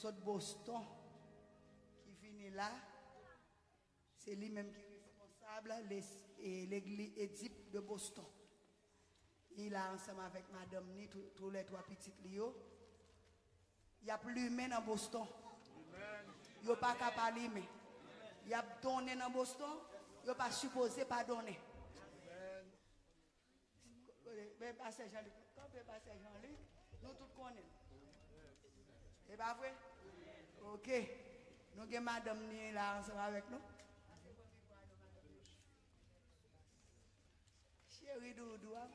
Saut Boston, qui finit là. C'est lui-même qui est responsable, l'église Édipe de Boston. Il a ensemble avec madame ni tous les trois petites Lio. Il y a plus humain dans Boston. Il n'y a pas qu'à parler, il y a donné dans Boston. Il n'y a pas supposé pas donner. Mais Jean-Luc, quand nous tous connaissons. C'est pas vrai? Ok. Nous avons madame là ensemble avec nous. Chérie Doudou, hein?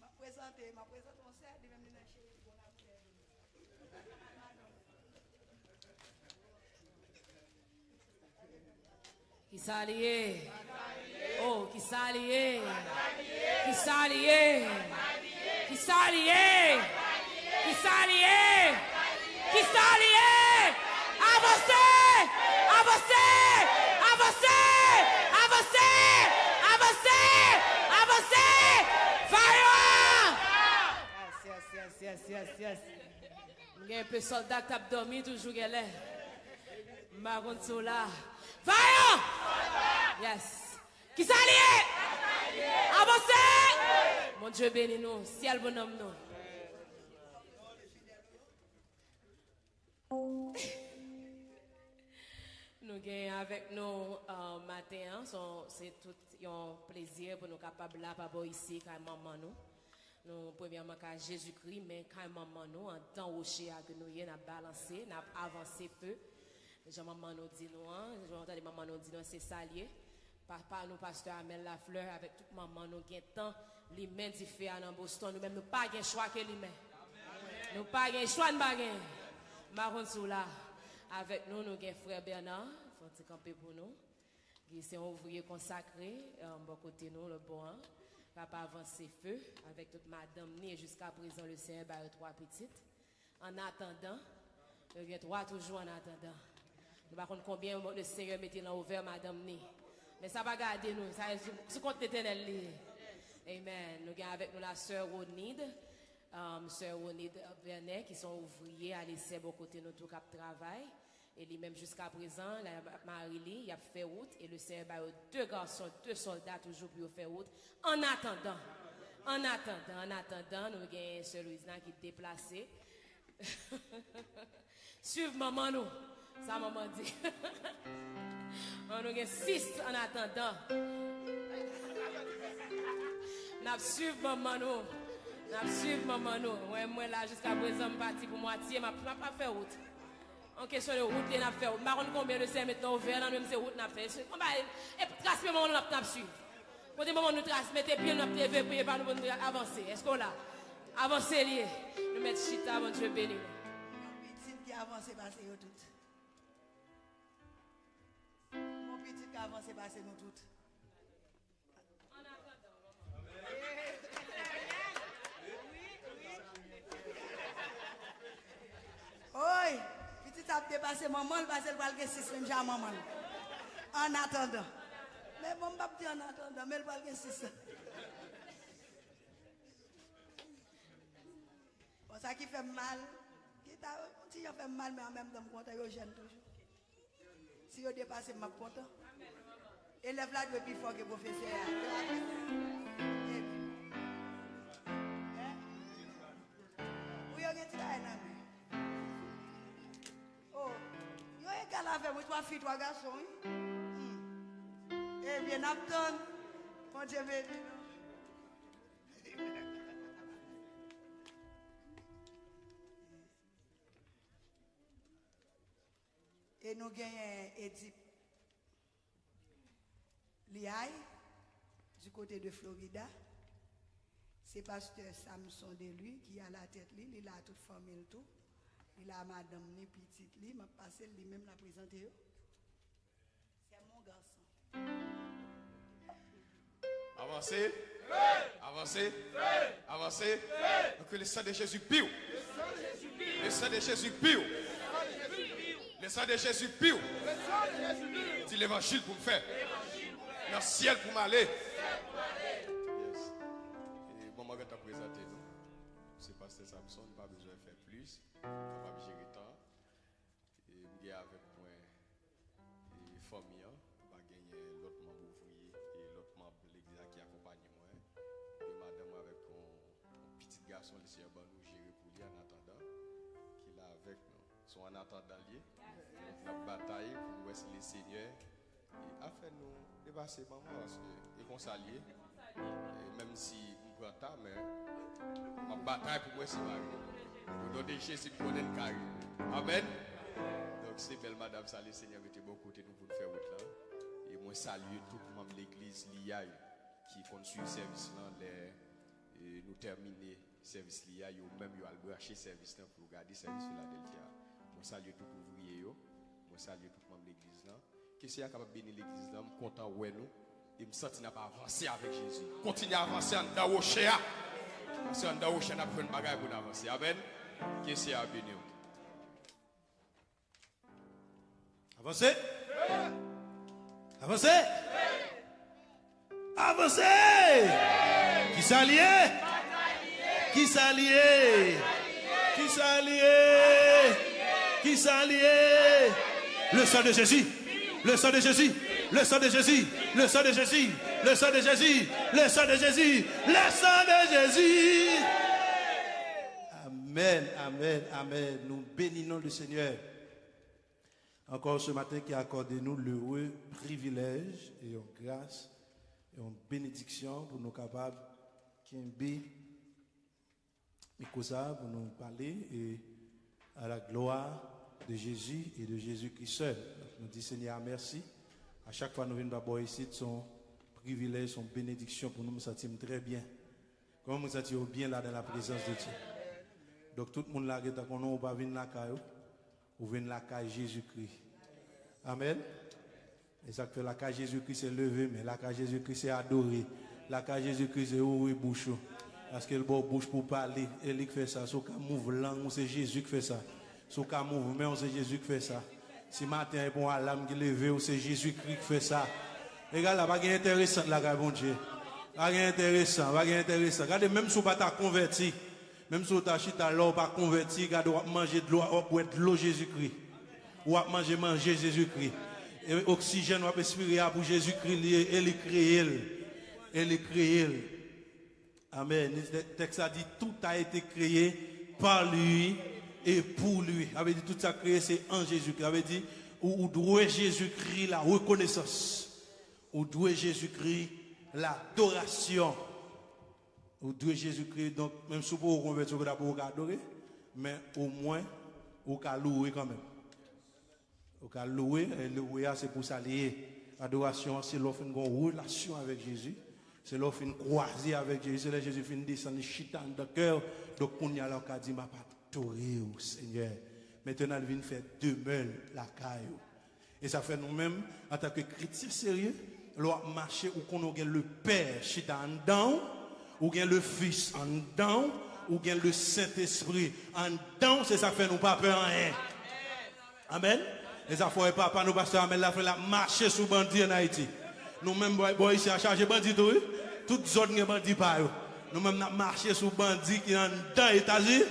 Ma présenter, ma présenter, on de même dans chérie. Qui s'allie. Oh, qui s'allie. Qui s'allie. Qui s'allie. Qui s'allie. Qui s'allie. Avancez. Avancez. Avancez. Avancez. Avancez. Avancez. Fire. Yes, yes, yes, yes, yes, yes. Il y a un peu de soldat qui a dormi toujours galère. Maroon là. Fire! Yes. Qui s'allie? Avancez! Mon Dieu bénis nous. Ciel bonhomme nous. Nous gagnons avec nous euh, matin, hein, c'est tout un plaisir pour nous capables là, papa ici, quand maman nous. Nous, premièrement, quand Jésus-Christ, mais quand maman nous, en temps rocher que nous avons balancé, nous avons avancé peu. Jean maman nous dit nous, hein, maman nous dit c'est salier. Papa nous, pasteur Amel Lafleur, avec toute maman nous, gain temps, les mains fait dans Boston, nous même nous pas gain choix que les mains. Nous pas gain choix de baguette. Maron sous là. Avec nous, nous avons frère Bernard, faut te camper pour nous. Qui c'est un ouvrier consacré, euh, bon côté nous, le bon. hein. Papa avancer feu, avec toute madame ni jusqu'à présent le Seigneur a trois petites. En attendant, il y a trois toujours en attendant. Nous ne combien le Seigneur mettait là ouvert madame ni. Mais ça va garder nous, ça c'est compte l'éternel. Amen. Nous avons avec nous la sœur Ronide, um, sœur Ronide Vernet, qui sont ouvriers à l'essai bon côté tout cap travail. Et lui-même jusqu'à présent, la Marie-Lee, il a fait route et le Seigneur a deux garçons, deux soldats toujours pour faire route. En attendant, en attendant, en attendant, nous avons sœur Louise qui est déplacée. Suive maman nous, ça maman dit. On nous avons six en attendant. N'a suivi maman nous. N'a suivi maman nous. Ouais, moi là jusqu'à présent je parti pour moitié, m'a m'a pas fait route. En question de route, il n'a fait route. Par contre, combien de c'est maintenant ouvert dans même ces routes n'a fait. On va et trace maman nous n'a suivre. Quand les mamans nous trace, mettez pied nous TV prier par nous pour nous avancer. Est-ce qu'on l'a? Avancer lié. Nous mettre chita a avancé, passé petit qu'avant c'est passé nous toutes. En attendant, Oui, petit a dépassé maman, le passé le bal que six j'ai maman. En attendant. Mais bon, pas en attendant, mais le bal que six. Bon, ça qui fait mal, qui t'a si fait mal, mais en même temps, je suis toujours. Si yo depase, map kontan. Elev la dwe pi fò ke profese ya. Eh eh? Ou yo gen ti la enan mi? Oh, yo e gala ve mwen, twa fi, twa gason. Ebyen ap ton, kon jeme di nou. Nous gagnons Édipe Liaï, du côté de Florida. C'est pasteur Samson de lui qui a la tête, lui, il a toute famille tout. Il a madame ni petite lui, m'a passé lui-même la présenter. C'est mon garçon. Avancez. Avancez. Avancez. Donc que le sang de Jésus pire. Le sang de Jésus pire. Le sang de Jésus pire. Dis l'évangile pour me faire. Dans le ciel pour m'aller. Et bon, Maman qui t'a présenté c'est Pasteur Samson, pas besoin de faire plus, gérer. Et je suis avec moi et famille, hein, pas gagner l'autre membre ouvrier et l'autre membre de l'église qui accompagne moi. Et madame avec un petit garçon, le Seigneur va nous gérer pour lui en attendant qu'il est avec nous. En attendant bataille pour nous laisser les seigneurs. Et afin nous dépasser parce que et qu'on s'allie. Et même si prend temps, mais ma bataille pour moi c'est Marie. Pour nous déchirer si nous connaissons carré. Amen. Donc c'est belle madame, ça le Seigneur était bon côté nous pour nous faire route là. Et moi salue tout le monde de l'église l'IA qui continue le service là, les, et nous terminer le service l'IA, ou même yo al brancher service là pour garder service Philadelphia. Moi salue tout ouvrier yo, moi salue tout le monde de l'église. Qui c'est capable de bénir l'église je suis content ouais nous. Et me sentir n'a pas avancer avec Jésus. Continuez à avancer en dans rocher. Parce qu'en dans rocher, on a pris une bagaille pour avancer. Amen? Qui c'est à bénir? Avancez? Avancez? Avancez. Qui s'allie Qui s'allie Qui s'allie Qui s'allie Le sang de Jésus. Le sang de Jésus. Le sang de Jésus. Le sang de Jésus. Le sang de Jésus. Le sang de Jésus. Le sang de Jésus. Amen, amen, amen. Nous bénissons le Seigneur. Encore ce matin qui a accordé nous l'heureux privilège et une grâce et une bénédiction pour nous capables de ça pour nous parler et à la gloire de Jésus et de Jésus-Christ seul. Nous disons Seigneur merci. À chaque fois que nous venons d'abord ici, son privilège, son bénédiction pour nous, nous sentir très bien. Comment nous sentir bien là dans la présence de Dieu? Donc tout le monde là, qui est n'a pas venir la caille, ou venir la caille Jésus-Christ. Amen. Et ça fait la caille Jésus-Christ c'est levé, mais la caille Jésus-Christ c'est adoré. La caille Jésus-Christ c'est ouvrir bouche. Parce que le bon bouche pour parler, il fait ça. Sauf qu'à mouve langue, c'est Jésus qui fait ça. Sauf qu'à mouve mais c'est Jésus qui fait ça. Si matin, bon alarme qui levé, c'est Jésus-Christ qui fait ça. Regarde là, pas intéressant là, bon Dieu. Pas intéressant, pas intéressant. Regardez, même si vous pas converti, même si vous pas l'eau, pas converti, regardez, vous manger de l'eau, vous de l'eau Jésus-Christ. Vous manger, manger Jésus-Christ. Et oxygène, vous respirer pour Jésus-Christ, et il créé. Il est créé. Amen. Le texte a dit tout a été créé par lui et pour lui. Avait dit tout ça créé, c'est en Jésus-Christ. Avait dit, ou, doit Jésus-Christ la reconnaissance. Ou doit Jésus-Christ l'adoration. Ou doit Jésus-Christ, donc, même si vous convertir, vous pouvez adorer, mais au moins, vous pouvez louer quand même. Vous pouvez louer, et louer, c'est pour s'allier. Adoration, c'est l'offre une relation avec Jésus. C'est l'offre une croisée avec Jésus. C'est là Jésus finit descendre chitan de cœur. Donc, on y a l'occasion ma pas au Seigneur. Maintenant, il vient faire demeure la caille. Et ça fait nous-mêmes, en tant que chrétiens sérieux, l'on marcher ou qu'on a le Père chita en dedans, ou bien le Fils en dedans, ou bien le Saint-Esprit en dedans, c'est ça fait nous pas peur rien. Amen. Et ça fait papa nous pasteur Amen la fait la marcher sous bandit en Haïti. Nous-mêmes, boy, ici, à charger bandit, tout, toute zone de bandit par Nous-mêmes, nous marché sous bandit qui sont dans les États-Unis.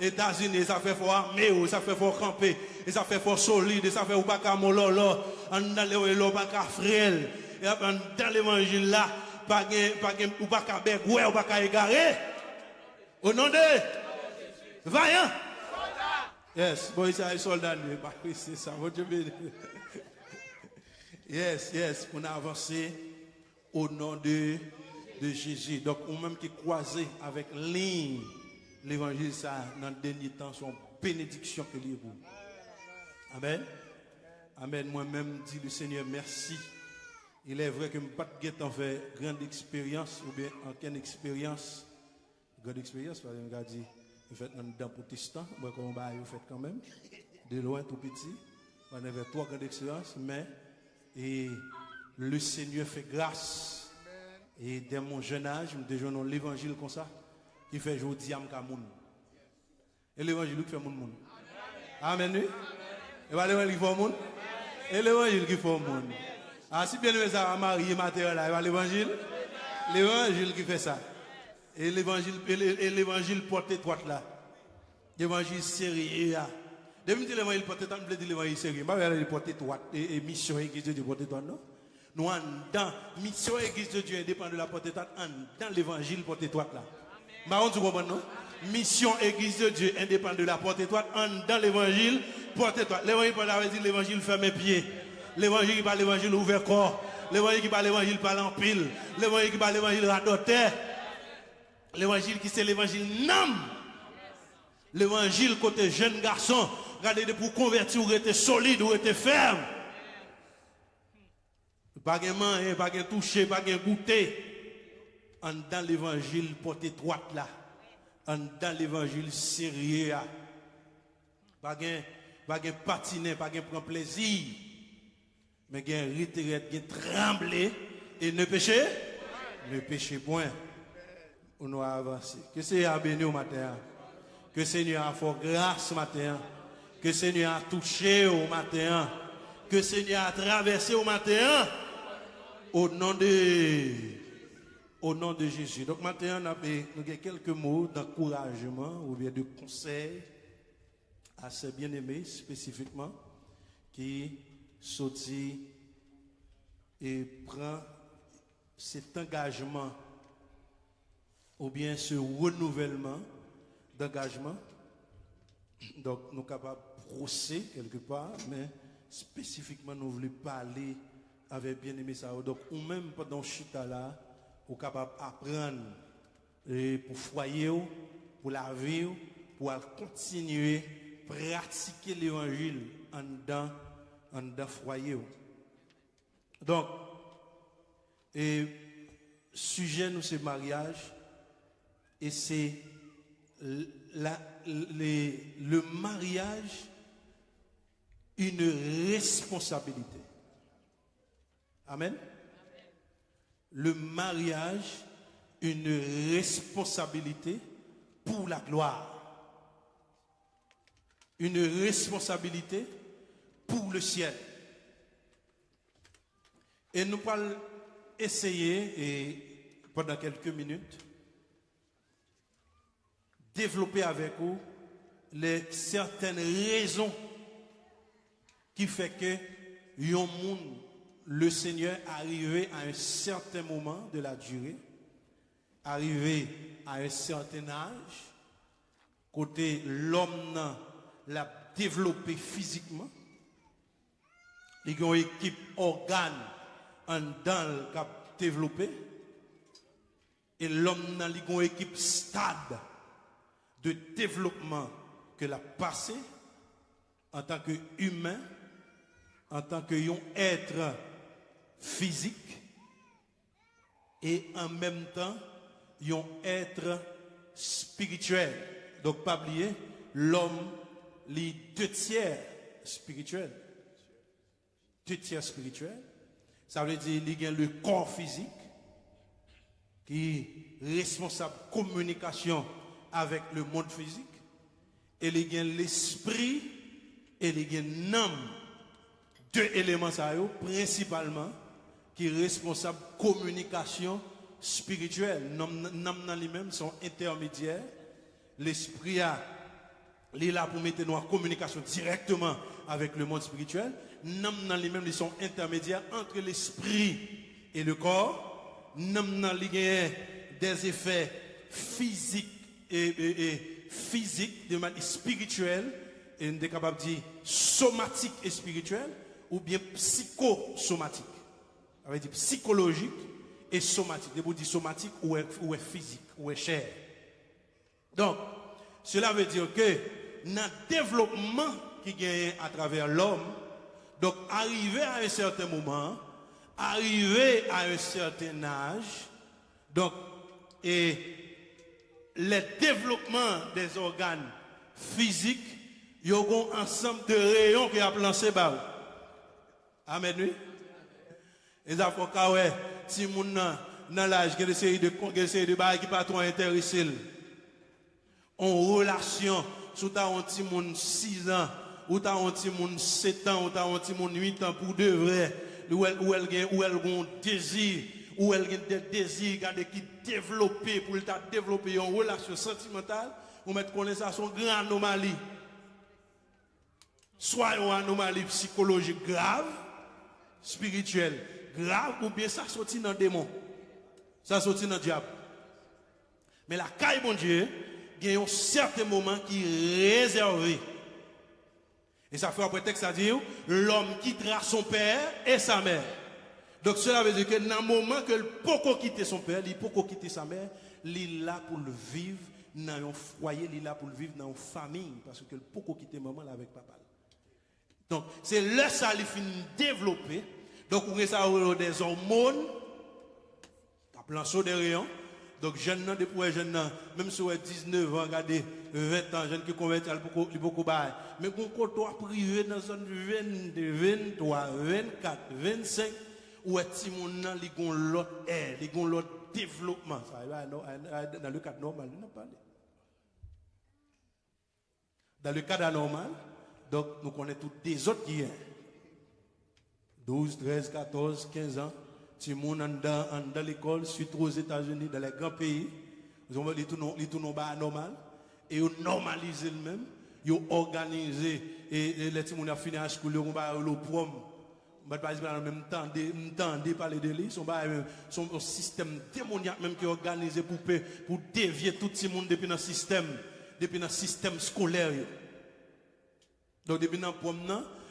États-Unis, ça fait fort armé, ça fait fort camper, ça fait fort solide, ça fait ou pas mololo, en dans le pas frêle, et dans l'évangile là, pas pas ou pas bec, ouais, ou pas égarer. Au nom de Vaillant. Yes, boy, c'est un soldat, c'est ça, votre Dieu Yes, yes, on a avancé au nom de, de Jésus. Donc, on même qui croisé avec ligne l'évangile, ça, dans le dernier temps, son bénédiction que lui vous. Amen. Amen. Moi-même, dit le Seigneur, merci. Il est vrai que je n'ai pas de fait grande expérience ou bien aucune expérience. Grande expérience, parce que je dit, vous faites dans protestant, moi, comme vous faites quand même, de loin tout petit. On avait trois grandes expériences, mais et le Seigneur fait grâce. Et dès mon jeune âge, je me l'évangile comme ça qui fait aujourd'hui à moun. Et l'évangile qui fait mon moun. Amen. Et pas l'évangile qui fait moun. Et l'évangile qui fait moun. Ah, si bien aimé ça, marié matériel là, l'évangile. L'évangile qui fait ça. Et l'évangile, et l'é- et l'évangile porte étroite là. L'évangile sérieux là. Depuis que l'évangile porte étroite, je dire l'évangile sérieux. Je ne vais pas porte étroite et, et mission église de Dieu porte étroite, non? Nous, en dans mission église de Dieu indépendant de la porte étroite, en dans l'évangile porte étroite là. Marron, tu comprends, non? Mission église de Dieu indépendant de la porte étroite, en dans l'évangile porte étroite. L'évangile dire l'évangile ferme pied. L'évangile qui parle l'évangile ouvert corps. L'évangile qui parle l'évangile parle en pile. L'évangile qui parle l'évangile radoté. L'évangile qui c'est l'évangile nam. L'évangile côté jeune garçon, regardez de pour convertir ou être solide ou être ferme. Pas de main, pas de toucher, pas de goûter. En dans l'évangile porte étroite là. En dans l'évangile sérieux. Pas de pas de patiner, pas de prendre plaisir. Mais un retraite, a trembler et ne pécher. Ne péchez point. On doit avancer. Que Seigneur a béni au matin. Que Seigneur a fait grâce au matin. Que Seigneur a touché au matin. Que Seigneur a traversé au matin. Au nom de, au nom de Jésus. Donc maintenant, nous avons quelques mots d'encouragement ou bien de conseil à ces bien-aimés spécifiquement qui sortit et prend cet engagement ou bien ce renouvellement d'engagement. Donc, nous sommes capables de procéder quelque part, mais spécifiquement, nous voulons parler avec bien-aimé ça. Donc, ou même pendant chita là, nous sommes capables d'apprendre et pour foyer, pour la vie, pour continuer à pratiquer l'évangile en dedans, en foyer. Donc, et sujet nous c'est mariage et c'est le mariage une responsabilité. Amen? Le mariage une responsabilité pour la gloire. Une responsabilité pour le ciel. Et nous allons essayer, pendant quelques minutes, développer avec vous les certaines raisons qui fait que yon moun, le Seigneur arrivé à un certain moment de la durée, arrivé à un certain âge, côté l'homme l'a développé physiquement, il y a une équipe organe en dans le cap développé, et l'homme li gon équipe stade de développement que l'a passé en tant que humain, en tant que être physique et en même temps yon être spirituel. Donc pas oublier, l'homme les deux tiers spirituel. Deux tiers spirituel. Ça veut dire il y a le corps physique qui est responsable de communication avec le monde physique. Et il y a l'esprit et il y a l'âme. Deux éléments ça principalement qui est responsable communication spirituelle. L'âme dans sont intermédiaires. L'esprit a est là pour mettre nous en communication directement avec le monde spirituel. L'âme dans lui-même ils sont intermédiaires entre l'esprit et le corps. L'âme dans des effets physiques et, physiques, de manière spirituelle, et on est capable de dire somatique et spirituel, ou bien psychosomatique. Ça veut dire psychologique et somatique. Vous dire somatique ou physique, ou est chair. Donc, cela veut dire que dans le développement qui gagne à travers l'homme, donc arrivé à un certain moment, arrivé à un certain âge, donc, et le développement des organes physiques, il y a un ensemble de rayons qui a lancé bas. Amen, oui? Faut que, ouais, si moun nan, dans l'âge, qui a des séries de, séries de qui pas trop intéressé, en relation, sous ta un petit moun 6 ans, ou ta un petit moun 7 ans, ou ta un petit moun 8 ans pour de vrai, ou elle, ou elle, ou elle gon désir, ou elle a des désirs qui développé pour développer une relation sentimentale, ou mettre ça son grand anomalie. Soit une anomalie psychologique grave, spirituelle grave, ou bien ça sortit dans le démon. Ça sortit dans le diable. Mais la caille, bon Dieu, il y a un certain moment qui est réservé. Et ça fait un prétexte à dire l'homme quittera son père et sa mère. Donc cela veut dire que dans le moment que le peut quitter son père, il peut quitter sa mère, il est là pour le vivre dans un foyer, il est là pour le vivre dans une famille. Parce que le peut quitter maman avec papa. Donc c'est là ça il finit développer. Donc vous ça des hormones, t'as plein saut de rayons. Donc, jeune, depuis jeune, même si vous avez 19 ans, regardez, 20 ans, jeune qui convertit, il beaucoup bail. Mais quand on privé dans zone 22, 23, 24, 25, où est-ce gens l'autre air, les gens l'autre développement. Dans le cadre normal, il n'a pas Dans le cadre anormal, donc nous connaissons tous des autres qui sont 12, 13, 14, 15 ans si mon dans, dans l'école, surtout aux États-Unis, dans les grands pays, ils ont les tournent normal et ils normalisent le même. Ils ont organisé et les gens ont fini à school, ils ont le prom. Par exemple, en même temps, parler de lui, son un système démoniaque même qui est pour dévier tout le monde depuis le système, depuis le système scolaire. Donc, depuis le prom,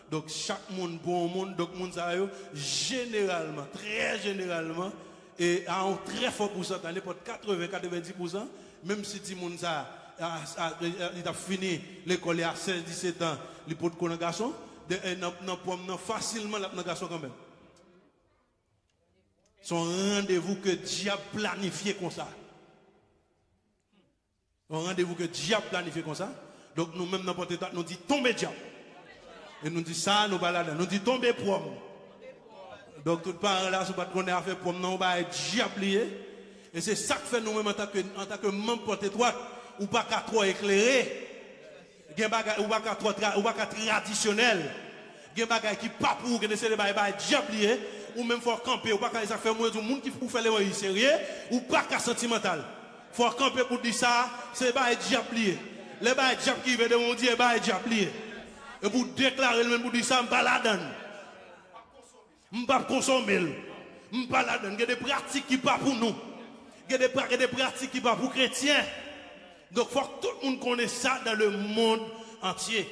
donc chaque monde bon monde, donc monde ça généralement, très généralement, et à un très fort pourcentage, n'importe 80-90%, même si le monde ça, il a fini l'école à 16-17 ans, il peut être un garçon, dans facilement la garçon quand même. Son rendez-vous que Dieu a planifié comme ça. Un rendez-vous que a planifié comme ça. Donc nous-mêmes, n'importe nous disons tombez diable. Et nous dit ça, nous baladons. Nous dit tomber prom. Donc tout parents là, si pas qu'on a fait prom, non, on va être diablié. Et c'est ça que fait nous-mêmes en tant que, en tant que membre porte droite, ou pas qu'à trop éclairé. Ou pas qu'à trop, ou pas traditionnel. Il y a qui pas pour, qui essaie de faire diablié. Ou même faut camper, ou pas qu'à fait moins du monde qui faut faire les sérieux, ou pas qu'à sentimental. Faut camper pour dire ça, c'est pas diablié. Les bails diable qui veut de mon Dieu, bail diablié. Et pour déclarer le même pour dire ça, je ne la donne. Je ne pas consommer. Je ne pas la donne. Il y a des pratiques qui ne pas pour nous. Il y a des, pratiques qui ne pas pour les chrétiens. Donc il faut que tout le monde connaisse ça dans le monde entier.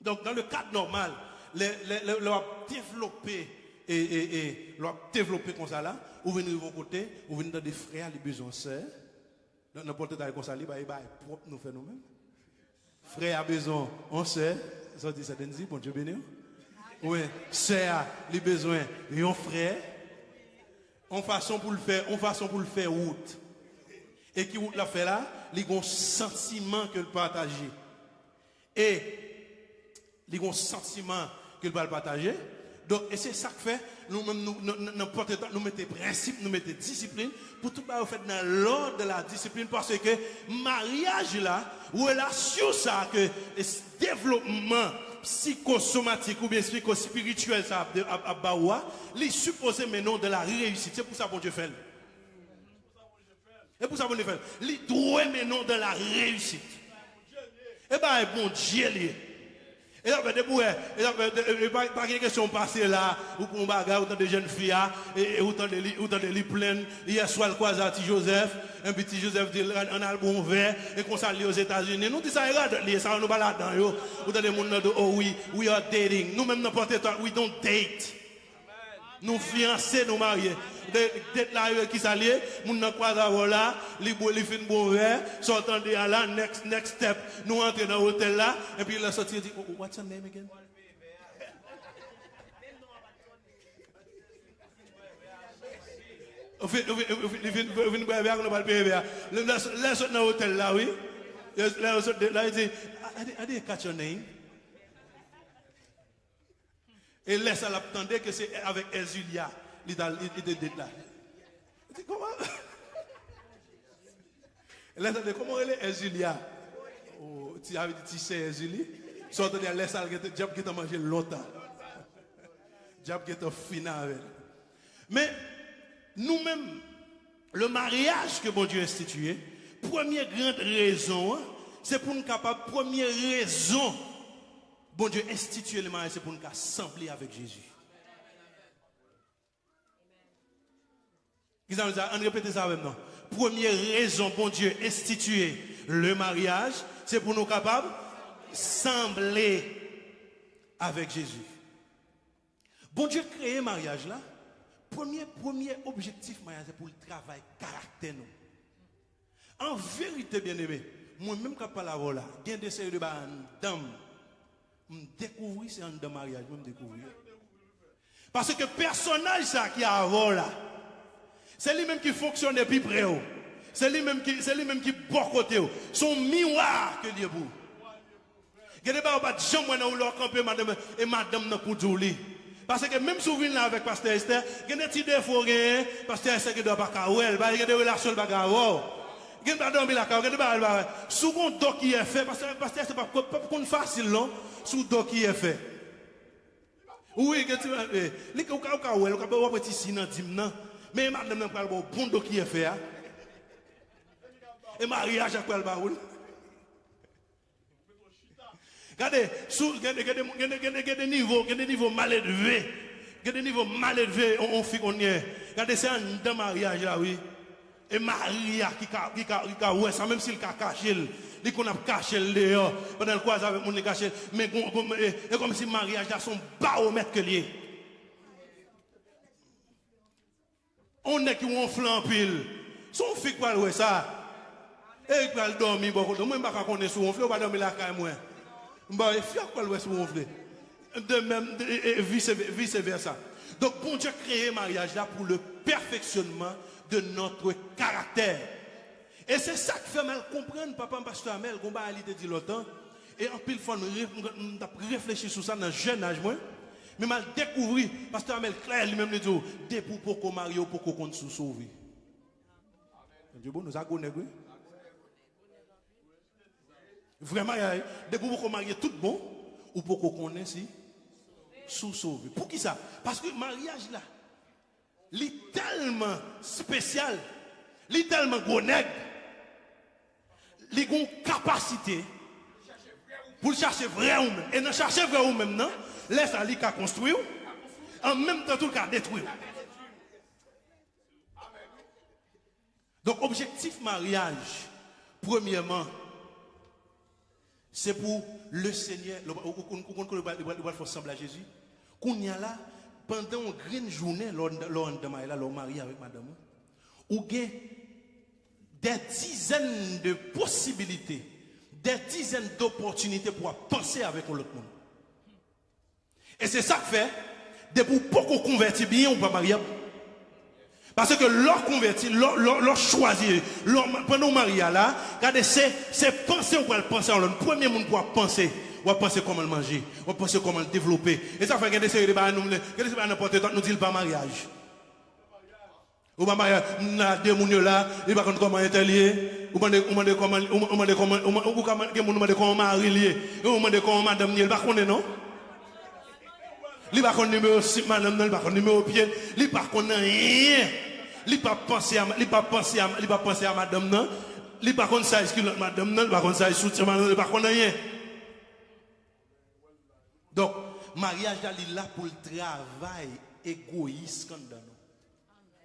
Donc dans le cadre normal, leur développer et, et, et comme ça là, ou venir de vos côtés, ou venir dans des frères, les besoins sœurs. N'importe quoi comme ça, il va propre nous faire nous-mêmes. Frère a besoin, on sait, ça dit ça dit, bon Dieu béni. Oui, sœur a besoin, un frère. En façon pour le faire, en façon pour le faire route. Et qui route la fait là, il a un sentiment que le partager. Et il a un sentiment que le partager. Et c'est ça que fait, nous, nous, nous, nous, nous mettons principe, nous mettons discipline, pour tout faire fait dans l'ordre de la discipline, parce que mariage là, relation ça, que développement psychosomatique ou bien psychospirituel ça, à Baoua, il supposé maintenant de la réussite. C'est pour ça que Dieu fait. C'est pour ça que Dieu fait. Il doit maintenant de la réussite. Et bien, bon Dieu, et là, des bouets, et là, pas de question passée là, ou pour un bagage, autant de jeunes filles, et autant de lits, autant de pleines. Hier soir, le croisé petit Joseph, un petit Joseph dit un album vert, et qu'on s'allie aux États-Unis. Nous disons ça, regarde, ça, nous balade dans yo. Ou dans les monde de, oh oui, we are dating. Nous-mêmes, n'importe quoi, we don't date. nous fiancés, nous mariés. Tête là, qui s'allie, moun nan kwa zavo là, li bo, li fin bon verre, sortant de là, next, next step. Nous rentrons dans l'hôtel là, et puis la sortie dit, oh, what's your name again? Vin bwe vya, kono pal peye vya. Le sot nan hotel la, oui. Le sot de la, yi di, I didn't catch your name. Et laisse à l'attendre que c'est avec Ezulia il était là. Comment? Là, comment elle est Ezulia? Oh, Tu avais dit, tu sais Ezulie Sorte de laisse à diable qui t'a mangé longtemps. Diable qui t'a fini avec. Mais, nous-mêmes, le mariage que bon Dieu a institué, première grande raison, hein, c'est pour nous capables, première raison, bon Dieu a institué le mariage, c'est pour nous assembler avec Jésus. On répète ça maintenant. Première raison, bon Dieu, instituer le mariage, c'est pour nous capables sembler avec Jésus. Bon Dieu créé le mariage là. Premier, premier objectif mariage, c'est pour le travail caractère. En vérité, bien aimé, moi-même quand je parle là, il y a des séries de dame. Je découvrir c'est un mariage, me découvrir. Parce que personnage ça qui a avant là, c'est lui-même qui fonctionne depuis près. oh. C'est lui-même qui, c'est lui-même qui bon côté. oh. Son miroir que Dieu des gens qui ont jamais leur camper madame et madame dire lui. Parce que même si vous venez là avec pasteur Esther, il y a des petits défauts que pasteur Esther qui doit pas kawel, il y a des relations pas a des dormir y a des bagarres. Souvent doc qui est fait parce que pasteur c'est pas pas pas facile non, sous doc qui est fait. Oui, que tu eh, li ka ka kawel, ka ba petit si nan dim nan. Mais madame n'a pas bon bon doc qui est fait. hein. Et mariage quoi le baoul? Regardez, sous, regardez, regardez niveaux, regardez niveaux mal élevés. Regardez niveau mal élevé, on, fait qu'on y est. Regardez, c'est un mariage là, oui. Et Maria qui a, a, a, ouais, ça même s'il a caché, il qu'on a caché le dehors, pendant le croise avec mon caché, mais comme si mariage là son baromètre que lié. On est qui on flan pile. Son fait quoi ouais ça? Et il va dormir beaucoup. Moi, je ne pas connaître sur on flé, on va dormir là quand moi. Bah, il faut quoi le sur on flé. De même, vice, versa. Donc, bon Dieu a créé mariage là pour le perfectionnement de notre caractère. Et c'est ça qui fait mal comprendre, papa, pasteur Amel, qu'on va aller dire longtemps. Et en pile fois, nous avons réfléchi sur ça dans le jeune âge, moi. Mais mal découvert, pasteur Amel, clair, lui-même, le dit, dès pour pour qu'on marie, pour qu'on sous sauver. Dieu bon, nous avons oui. Vraiment, dès pour qu'on marie tout bon, ou pour qu'on connaisse sous sauvé. Pour qui ça? Parce que mariage là, est tellement spécial, est tellement gros nègre, a une capacité pour chercher vrai ou même. Et dans chercher vrai ou même, non, laisse aller qu'à construire, en même temps tout cas détruire. Donc, objectif mariage, premièrement, c'est pour le Seigneur. Le va faire semble à Jésus Qu'on y a là, pendant une grande journée, lors marié avec madame, ou bien des dizaines de possibilités, des dizaines d'opportunités pour penser avec l'autre monde. Et c'est ça que fait, de pour beaucoup convertir bien ou pas marier. Parce que leur converti, leur, choisi, pendant le mariage là, regardez, c'est, penser ou pas penser. Le premier monde pour penser, on penser comment le manger, on penser comment le développer. Et ça fait que des barres, nous, n'importe quoi, nous dit pas mariage. Ou pas mariage, n'a deux moun yo là, il va comment est lié, ou demande ou comment, ou comment, ou demande ou comment, ou demande comment mari lié, ou demande comment madame lié, il va connaître non? Il va connaître numéro 6, madame, non, il va connaître numéro pied, il va connaître rien. Il va penser à, il va penser à, il va penser à madame, non. Il va connaître ça, excuse madame, non, il va connaître ça, soutien, madame, il va connaître rien. Donc, mariage là, là pour le travail égoïste.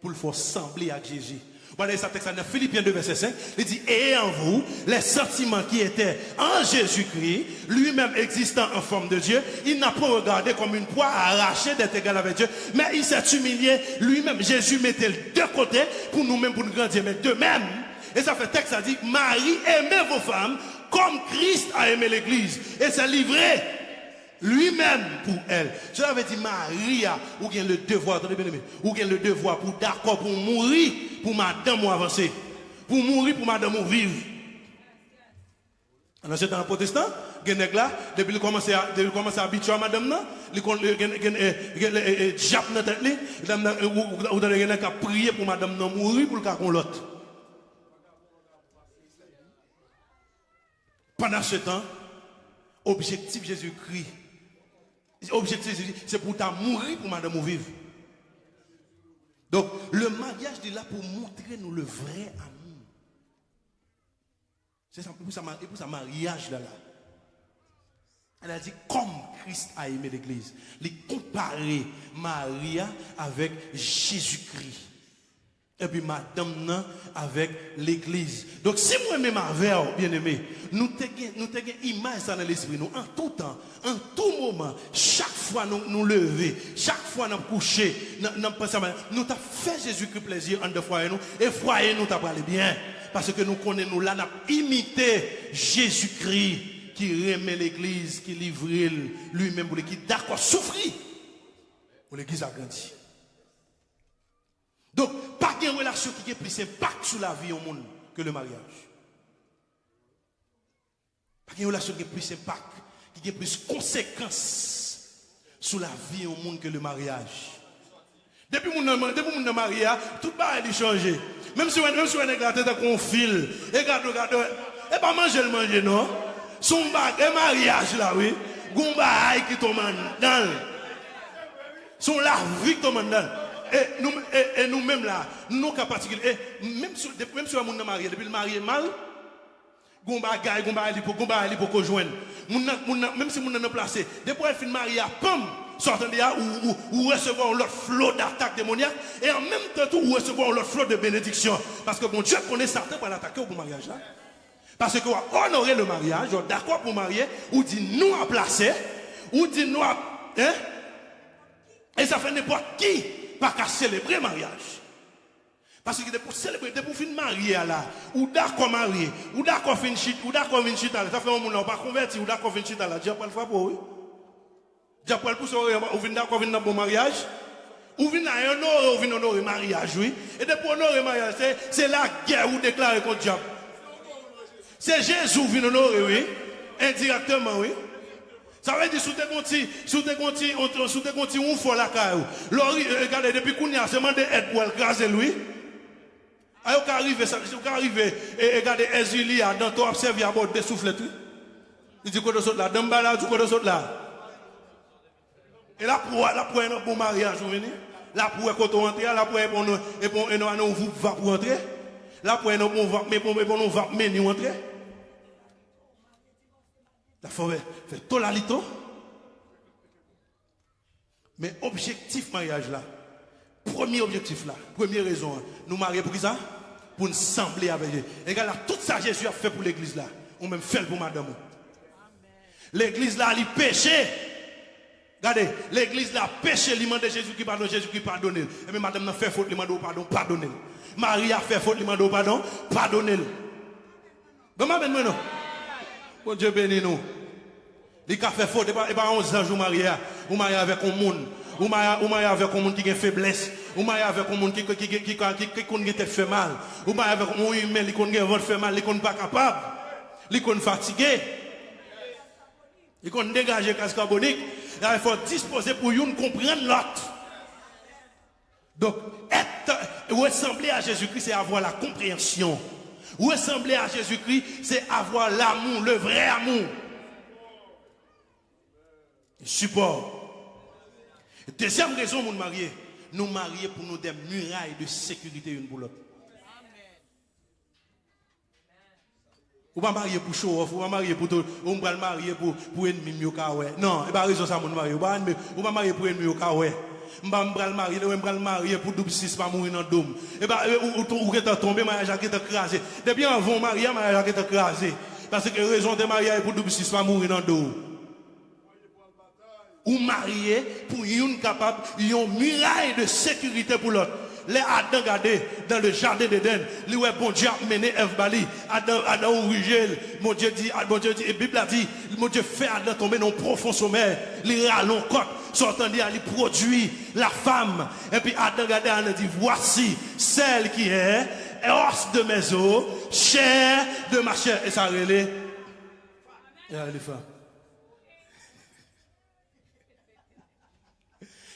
Pour le faire sembler à Jésus. Voilà ça texte dans Philippiens 2, verset 5. Il dit, et en vous, les sentiments qui étaient en Jésus-Christ, lui-même existant en forme de Dieu, il n'a pas regardé comme une proie arrachée d'être égal avec Dieu, mais il s'est humilié lui-même. Jésus mettait le deux côtés pour nous-mêmes, pour nous grandir, mais de même. Et ça fait texte, ça dit, Marie, aimez vos femmes comme Christ a aimé l'église. Et s'est livré lui-même pour elle. Cela veut dire Maria, ou bien le devoir, attendez bien ou bien le devoir pour d'accord pour mourir pour madame ou avancer. Pour mourir pour madame ou vivre. Dans le protestant, Genek là, depuis qu'il commence à, à habituer à madame là, il eh, jap dans tête là, ou- dans le Genek a prié pour madame non mourir pour le cas l'autre. Pendant ce temps, objectif Jésus-Christ, objectif c'est pour ta mourir pour madame ou vivre. Donc, le mariage est là pour montrer nous le vrai amour. C'est pour ça, pour ça, mariage là, là. Elle a dit, comme Christ a aimé l'église. Il comparer Maria avec Jésus-Christ. Et puis madame avec l'église. Donc si moi même avec bien aimé, nous avons une image dans l'esprit nous en tout temps, en tout moment, chaque fois nous nous lever, chaque fois nous coucher, nous nous avons fait Jésus-Christ plaisir en deux foyer nous et foyer nous t'a parlé bien parce que nous connaissons nous là n'a imité Jésus-Christ qui remet l'église, qui livre lui-même pour qui d'accord souffrir pour l'église a grandi. Donc, pas de relation qui a plus impact sur la vie au monde que le mariage. Pas de relation qui a plus impact, qui a plus conséquences sur la vie au monde que le mariage. Depuis mon suis marié, tout va changer. Même si même si on est gâté qu'on fil, et regarde, regarde, et pas manger le manger, non? Son et mariage là, oui. Gomba qui tombe dans. Son la vie qui tombe dans. Et nous, et, nous-mêmes là, nous cas particulier, même si, même si on est marié, depuis le marié mal, Gomba gagne, Gomba ali pour Gomba ali pour joindre. Même si mon est placé, depuis elle fin marié, pam, sortant de là, ou, ou, recevoir leur flot d'attaque démoniaque, et en même temps, tout, ou recevoir leur flot de bénédiction. Parce que bon Dieu connaît certains pour l'attaquer au mariage là. Parce que honorer le mariage, d'accord pour marier, ou dit nous à placer, ou dit nous à. Hein? Et ça fait n'importe qui pas qu'à célébrer mariage. Parce que pour célébrer, pour finir marié là, ou d'accord marié, ou d'accord fin chit, ou d'accord fin chit ça fait un monde pas converti, ou d'accord fin chit là, Dieu pas le pour oui. Dieu pas le pousser, ou vient d'accord venir dans bon mariage. Ou vient honorer, ou vient honorer mariage, oui. Et depuis honorer mariage, c'est la guerre ou déclarer contre Dieu. C'est Jésus qui vient honorer, oui. Indirectement, oui. Ça veut dire, sous tes conti, sous tes conti, sous tes conti, on fait la caille. Regardez, depuis qu'on a, demandé aide pour écraser lui. Alors, quand arrive, quand arrive, et regardez, Ezili, dans ton observé à bord de souffle, il dit, quoi de saute là, d'un là, du quoi de là. Et là, pour, là, pour un bon mariage, vous venez. Là, pour quand on rentre, là, pour un bon, et pour un vous va pour entrer. Là, pour un bon, mais pour un bon, va mener entrer. La forêt fait tout la lito. Mais objectif mariage là, premier objectif là, première raison, nous marier pour qui ça? Pour nous sembler avec Dieu. Et regarde là, tout ça Jésus a fait pour l'église là. On même fait pour madame. L'église là, elle péché. Regardez, l'église là, péché, il demande Jésus qui pardonne, Jésus qui pardonne. Et mais madame n'a fait faute, il demande pardon, pardonne. Marie a fait faute, il demande pardon, pardonne. Comment ben non Dieu bénis nous. Il a fait et pas 11 ans, vous mariez, vous avec un monde. Vous mariez avec un monde qui a avec monde qui, qui, fait mal. Vous mariez avec un humain qui fait mal, qui. Qui. Qui dégagé carbonique. Il faut disposer pour comprendre l'autre. Donc, être, ressembler à Jésus-Christ, c'est avoir la compréhension. Ressembler à Jésus-Christ, c'est avoir l'amour, le vrai amour. Support. Deuxième raison, nous marier. Nous marier pour nous des murailles de sécurité une pour l'autre. Ou pas marier pour show off, ou pas marier pour tout, ou pas marier pour pour ennemi mieux Non, et pas raison ça mon marier. Ou pas marier pour ennemi mieux Mba mbral marier, ou mbral marier pour double six pas mourir dans dôme. Et bah ou ou que tombé, mariage qui t'a crasé. Depuis avant mariage, mariage qui t'a crasé. Parce que raison de mariage pour double six pas mourir dans dôme. Ou marier pour une capable, une muraille de sécurité pour l'autre. Les Adam regardez dans le jardin d'Éden, lui ouais bon Dieu a mené Eve Bali, Adam Adam Rigel, mon Dieu dit, mon Dieu dit, et Bible a dit, mon Dieu fait Adam tomber dans un profond sommeil, il rallonge côte, sortant d'y il produit la femme. Et puis Adam il dit, voici celle qui est os de mes os, chair de ma chair. Et ça relait.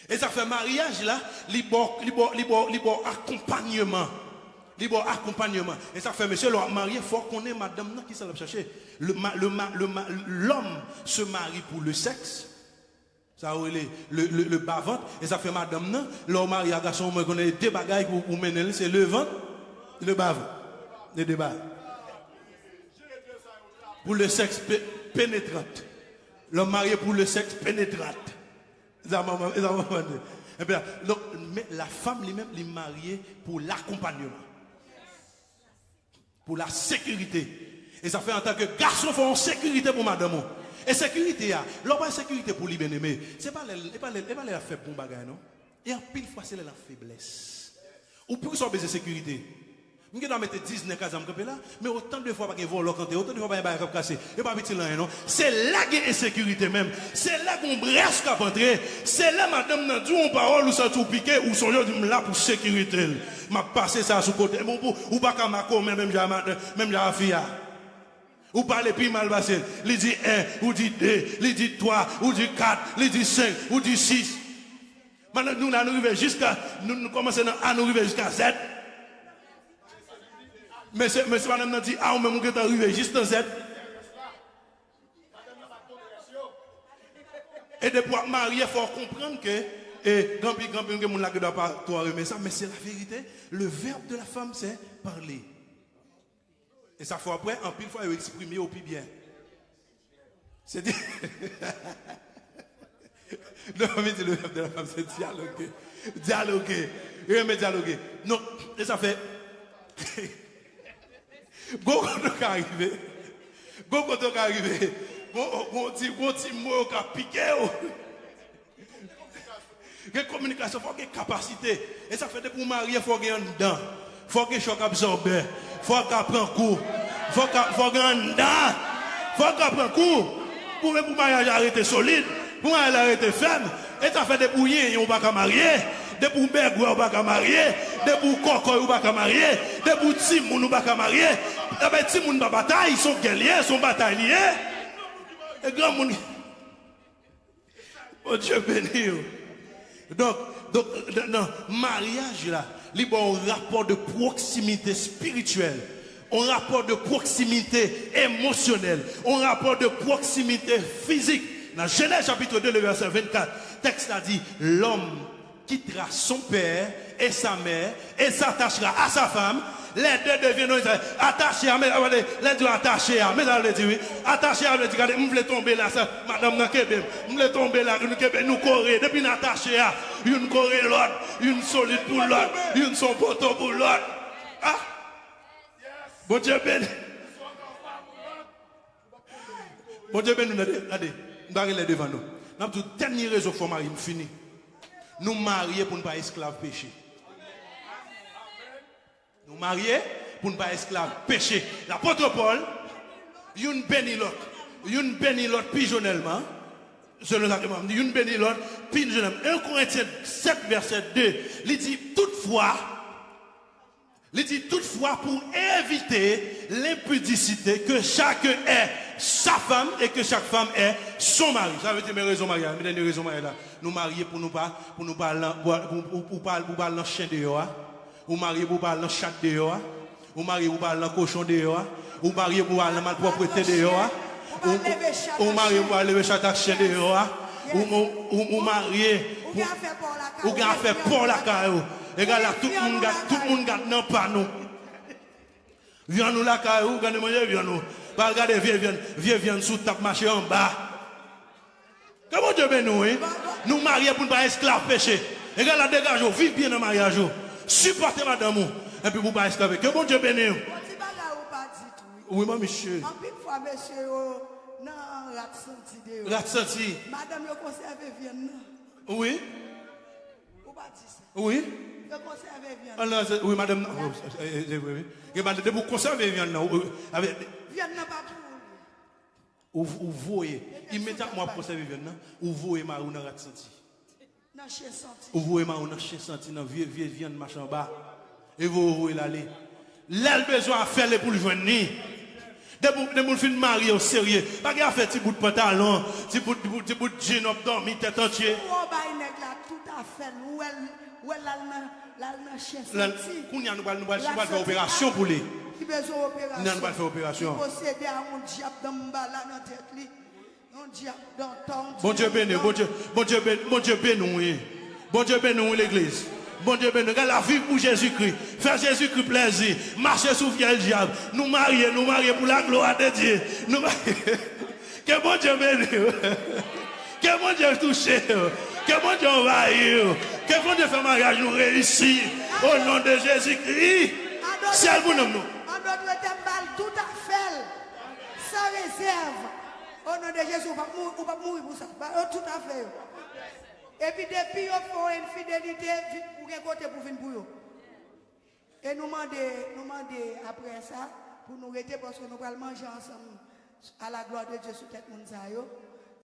Et ça fait mariage là, libre accompagnement. Libre accompagnement. Et ça fait, monsieur, le marié, faut qu'on ait madame qui s'en chercher. L'homme se marie pour le sexe. Ça ou le, le, le, le bas-ventre, et ça fait madame, non? L'homme marié à garçon, moi, connaît deux bagailles pour, mener, c'est le ventre, le bas-ventre. Les bas. Pour le sexe pé- pénétrant. L'homme marié pour le sexe pénétrant. Eh mais la femme lui-même, est mariée pour l'accompagnement. Pour la sécurité. Et ça fait en tant que garçon, il faut en sécurité pour madame. Et sécurité, ah, l'homme pas sécurité pour lui bien aimé. Les, c'est pas les, pour bagage, non? Et en pile fois, c'est la faiblesse. Ou pour qu'ils baiser sécurité. Je vais mettre 10 dans le cas là, mais autant de fois pas que vol quand autant de fois pas que cassé. Et pas petit là non? C'est là qu'il y a insécurité même. C'est là qu'on brèche qu'à entrer. C'est là madame n'a une parole ou ça tout piqué ou son dit là pour sécurité. M'a passé ça sous côté. Ou pas comme même même même j'ai fille. Ou parlez plus mal passé. Il dit 1, ou dit 2, il dit 3, ou dit 4, il dit 5, ou dit 6. Maintenant, nous, nous arrivons jusqu'à, nous, nous commençons à nous arriver jusqu'à 7. Mais c'est, mais madame dit, ah, ou même, on est arrivé juste à 7. Et de pouvoir marier, il faut comprendre que, et grand pile, grand ne doit pas toi remettre ça, mais c'est la vérité. Le verbe de la femme, c'est parler. Et ça faut après, en pile fois, il exprimer au plus bien. C'est dit. non, mais le de la femme, c'est dialoguer. Dialoguer. Il remet dialoguer. Non, et ça fait. Go quand on arrivé. Go quand on arrivé. Go dit, go dit, mot qui a piqué. La communication, il faut qu'il y ait capacité. Et ça fait que pour marier, il faut qu'il faut qu'il prenne coup. Faut. Il faut qu'il prenne coup. Pour que pour mariage arrêter solide. Pour mariage arrêter ferme. Et ça fait des bouillons, on ne va pas marier. Des pour berg, on ne va pas marier. Des pour coco, on ne va pas marier. Des pour timoun, on ne va pas marier. Eh bien, timoun, pas bataille, ils sont guerriers, ils sont batailliers. Et grand monde. Oh Dieu béni. Donc, donc, non, mariage là, il y a un rapport de proximité spirituelle, un rapport de proximité émotionnelle, un rapport de proximité physique. Dans Genèse chapitre 2, le verset 24, texte a dit, l'homme quittera son père et sa mère et s'attachera à sa femme. Les deux deviennent attachés à, mais, les deux attachés à, mais elle dit oui, attachés à, dit, regardez, je voulais tomber là, madame Nakebe, je voulais tomber là, nous nous courir, depuis nous attachés à, une courir l'autre, une solide pour l'autre, une son poteau pour l'autre. Ah! Bon Dieu béni. Bon Dieu béni, nous allons devant nous. Nous avons tout dernier réseau pour marier, fini. Nous marier pour ne pas esclaves péché. Nous marier pour ne pas esclaves péché. L'apôtre Paul, une béni l'autre, une béni l'autre pigeonnellement. Selon la demande, une béni l'autre pigeonnellement. 1 Corinthiens 7, verset 2, il dit toutefois, il dit toutefois pour éviter l'impudicité que chacun est sa femme et que chaque femme est son mari. Ça veut dire mes raisons mariage, mes raisons. Nous marier pour nous pas pour nous pas pour pour pas. Ou marier pour pas dans chat dehors. Ou marier pour pas dans cochon dehors. Ou marier pour pas dans malpropreté dehors. Ou ou marier pour lever chat à chien dehors. Ou ou ou bien fait pour la caillou. Et là tout le monde tout le monde garde non pas nous. Viens nous la caillou, gagne manger viens nous. Pas regarder viens viens viens viens sous tape marcher en bas. Comment Dieu bénit nous, hein? Nous marier pour ne pas esclave péché. Et là, dégage, vive bien dans le mariage. Supportez madame. Et puis vous pas esclave. Que bon Dieu bénisse. Oui, monsieur. En pile fois, monsieur, oh, non, rat senti de. La senti. Madame, yo conserve viande. non? Oui. Ou pas dit ça? Oui. Viande. Ah, non, c'est- oui, madame. eh, eh, eh, oui, oui. Madame, vous conserver viande, euh, avec, Viande n'a pas pour. ou, ou voyez, immédiatement, pour conserver viande, ou voyez ma rat senti. Ou voyez ma ou dans chien senti, dans vieux, vieux viande, machin bas. Et vous voyez l'aller. Là, le besoin à faire les pour le joindre. Des bouts de fin marié au sérieux. Pas a petit bout de pantalon, petit bout de petit bout de jean dormi tête entière. Ou on baille nèg là tout à fait. Ou elle, ou elle, là, là, là, chien Là, senti. qu'on y a nous allons nous allons La faire senti- opération pour lui. Qui besoin opération. Nous allons faire opération. Qui possédait un diable dans le bas là dans la tête. Bon Dieu béni, bon Dieu, bon Dieu béni, bon Dieu béni. Bon Dieu béni, l'église. Bon Dieu béni, la vie pour Jésus-Christ. Faire Jésus-Christ plaisir. Marcher sous fiel diable. Nous marier, nous marier pour la gloire de Dieu. Nous marier. Que bon Dieu béni. Que bon Dieu touche. Que bon Dieu envahir. Que bon Dieu fait mariage nous réussir. Au nom de Jésus-Christ. C'est le bon nous. En balle tout à fait, sans réserve. Au nom de Jésus, mourir, on va mourir pour ça. Tout à fait. Et puis depuis, ils font une fidélité pour un côté pour venir pour. Et nous demandons, nous après ça, pour nous rester parce que nous allons manger ensemble à la gloire de Dieu sur tête.